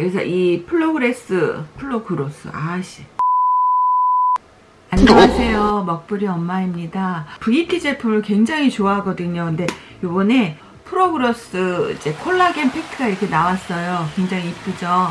그래서 이 플로그레스 플로그로스 아씨. 안녕하세요. 먹부리 엄마입니다. VT 제품을 굉장히 좋아하거든요. 근데 요번에 프로글로스 이제 콜라겐 팩트가 이렇게 나왔어요. 굉장히 이쁘죠?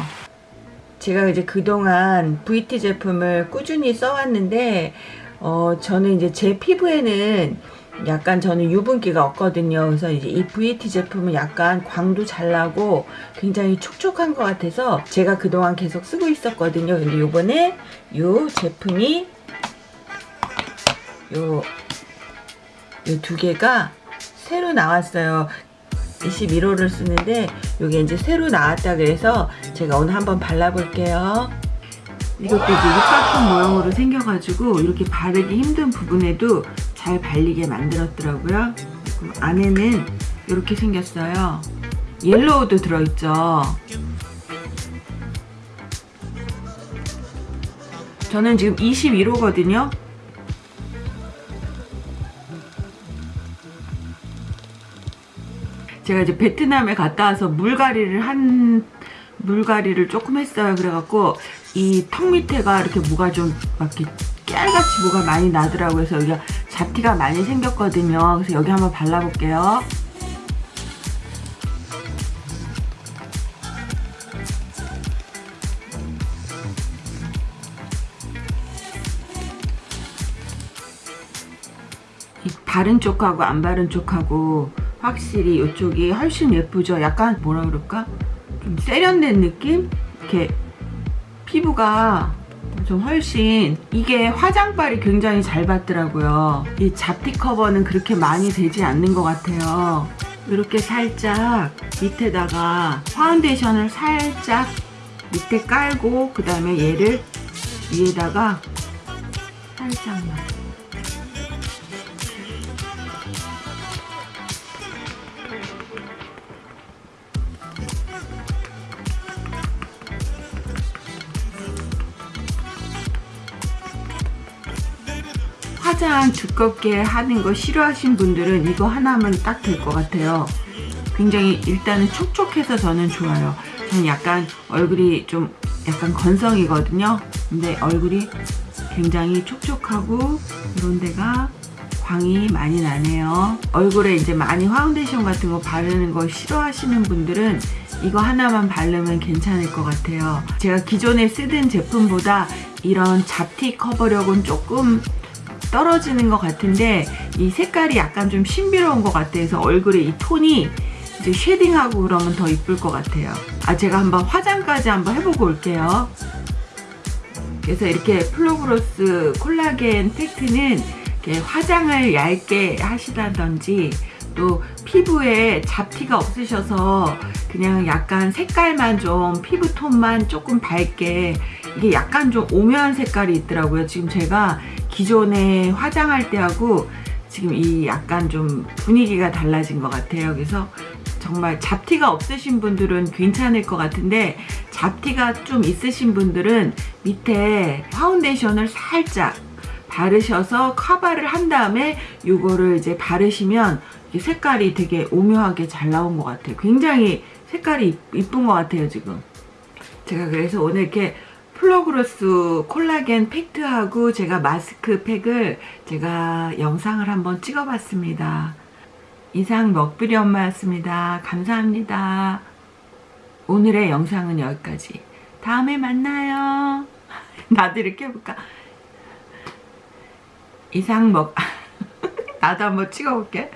제가 이제 그동안 VT 제품을 꾸준히 써왔는데 어 저는 이제 제 피부에는 약간 저는 유분기가 없거든요. 그래서 이제 이 VT 제품은 약간 광도 잘 나고 굉장히 촉촉한 것 같아서 제가 그동안 계속 쓰고 있었거든요. 근데 요번에 요 제품이 요, 요 두 개가 새로 나왔어요. 21호를 쓰는데 요게 이제 새로 나왔다 그래서 제가 오늘 한번 발라볼게요. 이것도 이제 육각형 모형으로 생겨가지고 이렇게 바르기 힘든 부분에도 잘 발리게 만들었더라고요. 안에는 이렇게 생겼어요. 옐로우도 들어있죠. 저는 지금 21호거든요. 제가 이제 베트남에 갔다 와서 물갈이를 한 물갈이를 조금 했어요. 그래갖고 이 턱 밑에가 이렇게 뭐가 좀막 이렇게 깨알같이 뭐가 많이 나더라고요. 그래서 여기가 잡티가 많이 생겼거든요. 그래서 여기 한번 발라볼게요. 이 바른 쪽하고 안 바른 쪽하고 확실히 이쪽이 훨씬 예쁘죠. 약간 뭐라 그럴까? 좀 세련된 느낌? 이렇게 피부가 좀 훨씬 이게 화장발이 굉장히 잘 받더라고요. 이 잡티 커버는 그렇게 많이 되지 않는 것 같아요. 이렇게 살짝 밑에다가 파운데이션을 살짝 밑에 깔고 그 다음에 얘를 위에다가 살짝만 화장 두껍게 하는 거 싫어하신 분들은 이거 하나면 딱 될 것 같아요. 굉장히 일단은 촉촉해서 저는 좋아요. 저는 약간 얼굴이 좀 약간 건성이거든요. 근데 얼굴이 굉장히 촉촉하고 이런 데가 광이 많이 나네요. 얼굴에 이제 많이 파운데이션 같은 거 바르는 거 싫어하시는 분들은 이거 하나만 바르면 괜찮을 것 같아요. 제가 기존에 쓰던 제품보다 이런 잡티 커버력은 조금 떨어지는 것 같은데 이 색깔이 약간 좀 신비로운 것 같아서 얼굴에 이 톤이 이제 shading하고 그러면 더 이쁠 것 같아요. 아 제가 한번 화장까지 한번 해보고 올게요. 그래서 이렇게 플로그로스 콜라겐 팩트는 이렇게 화장을 얇게 하시다든지 또 피부에 잡티가 없으셔서 그냥 약간 색깔만 좀 피부톤만 조금 밝게 이게 약간 좀 오묘한 색깔이 있더라고요. 지금 제가 기존에 화장할 때하고 지금 이 약간 좀 분위기가 달라진 것 같아요. 그래서 정말 잡티가 없으신 분들은 괜찮을 것 같은데 잡티가 좀 있으신 분들은 밑에 파운데이션을 살짝 바르셔서 커버를 한 다음에 이거를 이제 바르시면 색깔이 되게 오묘하게 잘 나온 것 같아요. 굉장히 색깔이 이쁜 것 같아요, 지금. 제가 그래서 오늘 이렇게 플로그로스 콜라겐 팩트하고 제가 마스크 팩을 제가 영상을 한번 찍어봤습니다. 이상 먹부리 엄마였습니다. 감사합니다. 오늘의 영상은 여기까지. 다음에 만나요. 나도 이렇게 해볼까? 이상 먹... 나도 한번 찍어볼게.